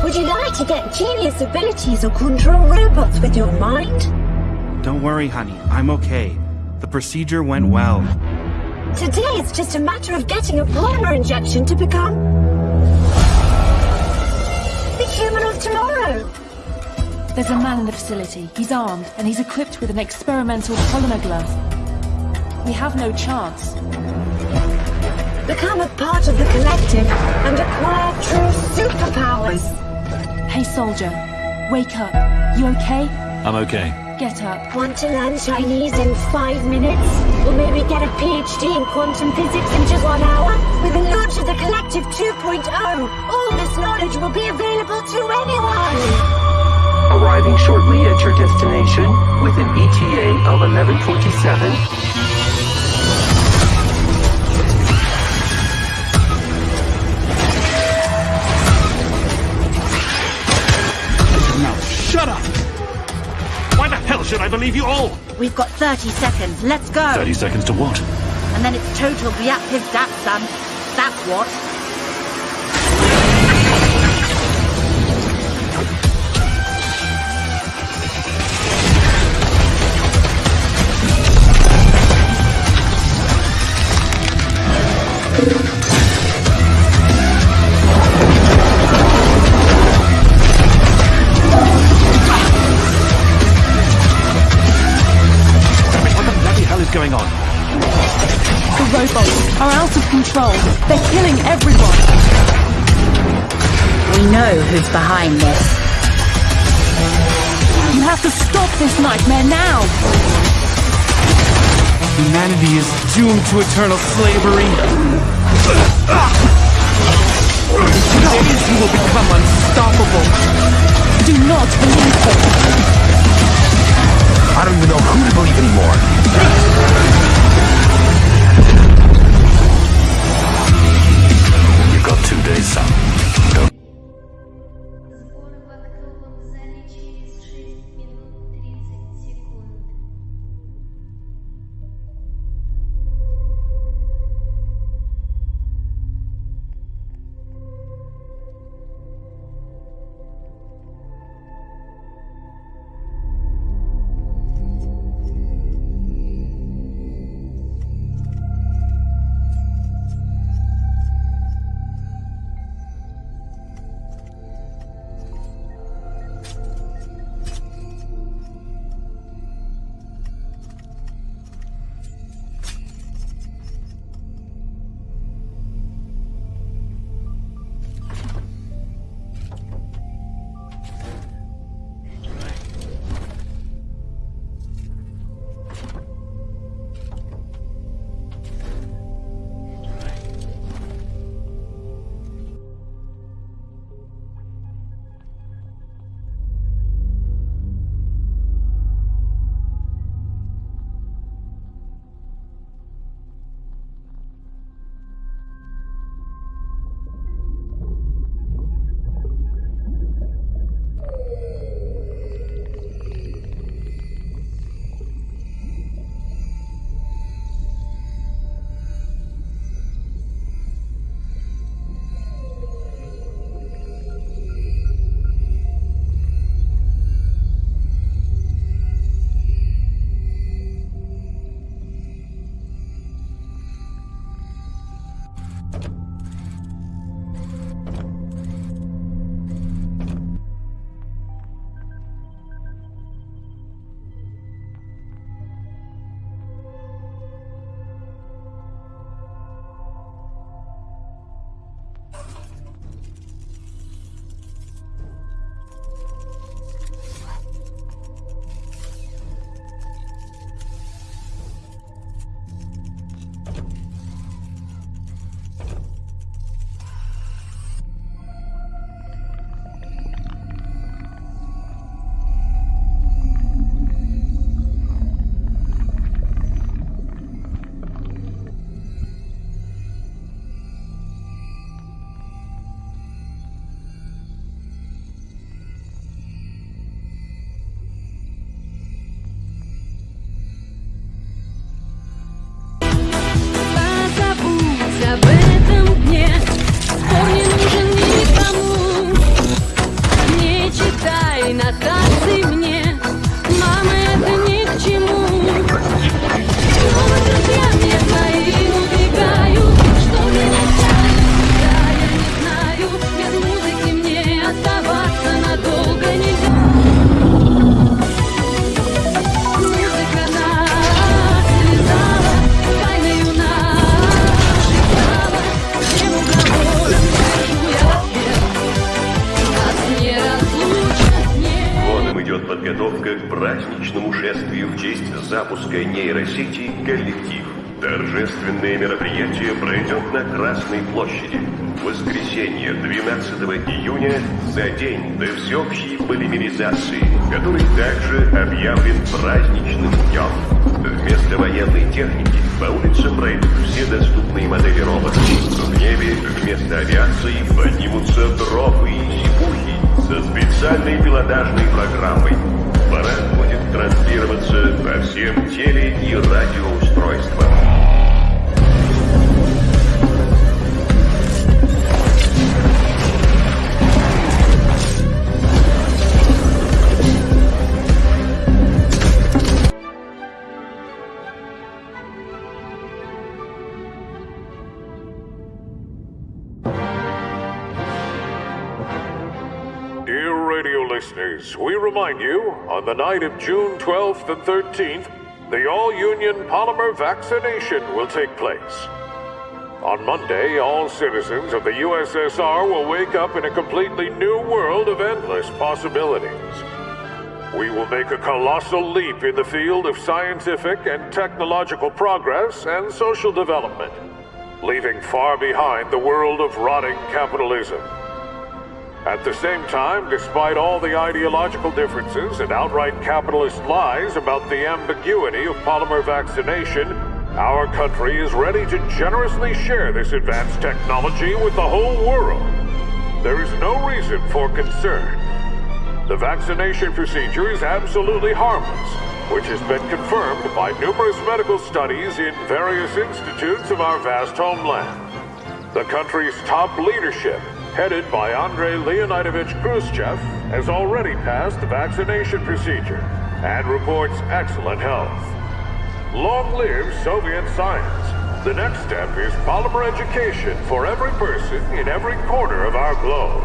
Would you like to get genius abilities or control robots with your mind? Don't worry, honey. I'm okay. The procedure went well. Today it's just a matter of getting a polymer injection to become... the human of tomorrow. There's a man in the facility. He's armed, and he's equipped with an experimental polymer glove. We have no chance. Become a part of the collective and acquire true superpowers. Hey, soldier. Wake up. You okay? I'm okay. Get up. Want to learn Chinese in five minutes? Or maybe get a PhD in quantum physics in just one hour? With the launch of the Collective 2.0, all this knowledge will be available to anyone! Arriving shortly at your destination with an ETA of 1127. Should I believe you all? We've got 30 seconds. Let's go. 30 seconds to what? And then it's total reactive dat son. That's. What are out of control. They're killing everyone. We know who's behind this. You have to stop this nightmare now. Humanity is doomed to eternal slavery. Days you will become unstoppable. Do not believe them. I don't even know who to believe anymore. Запуска нейросети «Коллектив». Торжественное мероприятие пройдет на Красной площади. Воскресенье, 12 июня, за день до всеобщей полимеризации, который также объявлен праздничным днем. Вместо военной техники по улицам пройдут все доступные модели роботов. В небе вместо авиации поднимутся дропы и сипухи со специальной пилотажной программой. Парад транслироваться по всем теле- и радиоустройствам. Radio listeners, we remind you on the night of June 12th and 13th, the All Union Polymer Vaccination will take place. On Monday, all citizens of the USSR will wake up in a completely new world of endless possibilities. We will make a colossal leap in the field of scientific and technological progress and social development, leaving far behind the world of rotting capitalism. At the same time, despite all the ideological differences and outright capitalist lies about the ambiguity of polymer vaccination, our country is ready to generously share this advanced technology with the whole world. There is no reason for concern. The vaccination procedure is absolutely harmless, which has been confirmed by numerous medical studies in various institutes of our vast homeland. The country's top leadership, headed by Andrei Leonidovich Khrushchev, has already passed the vaccination procedure and reports excellent health. Long live Soviet science! The next step is polymer education for every person in every corner of our globe.